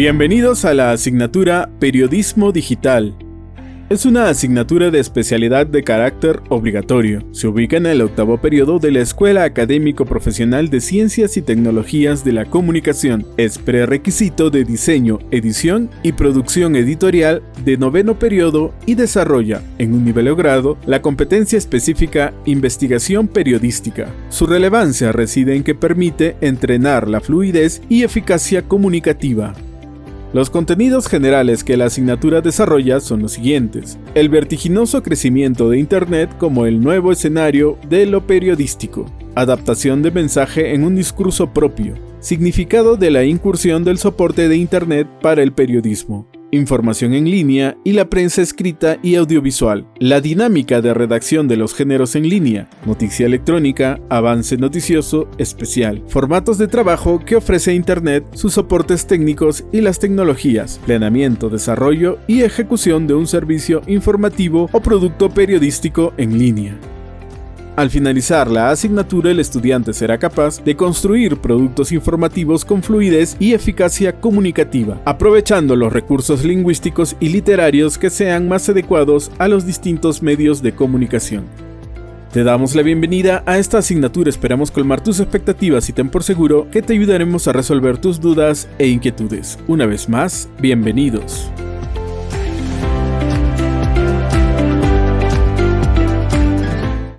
Bienvenidos a la asignatura Periodismo Digital. Es una asignatura de especialidad de carácter obligatorio. Se ubica en el octavo periodo de la Escuela Académico Profesional de Ciencias y Tecnologías de la Comunicación. Es prerequisito de diseño, edición y producción editorial de noveno periodo y desarrolla, en un nivel grado, la competencia específica investigación periodística. Su relevancia reside en que permite entrenar la fluidez y eficacia comunicativa. Los contenidos generales que la asignatura desarrolla son los siguientes. El vertiginoso crecimiento de Internet como el nuevo escenario de lo periodístico. Adaptación de mensaje en un discurso propio. Significado de la incursión del soporte de Internet para el periodismo información en línea y la prensa escrita y audiovisual, la dinámica de redacción de los géneros en línea, noticia electrónica, avance noticioso, especial, formatos de trabajo que ofrece Internet, sus soportes técnicos y las tecnologías, planeamiento, desarrollo y ejecución de un servicio informativo o producto periodístico en línea. Al finalizar la asignatura, el estudiante será capaz de construir productos informativos con fluidez y eficacia comunicativa, aprovechando los recursos lingüísticos y literarios que sean más adecuados a los distintos medios de comunicación. Te damos la bienvenida a esta asignatura, esperamos colmar tus expectativas y ten por seguro que te ayudaremos a resolver tus dudas e inquietudes. Una vez más, bienvenidos.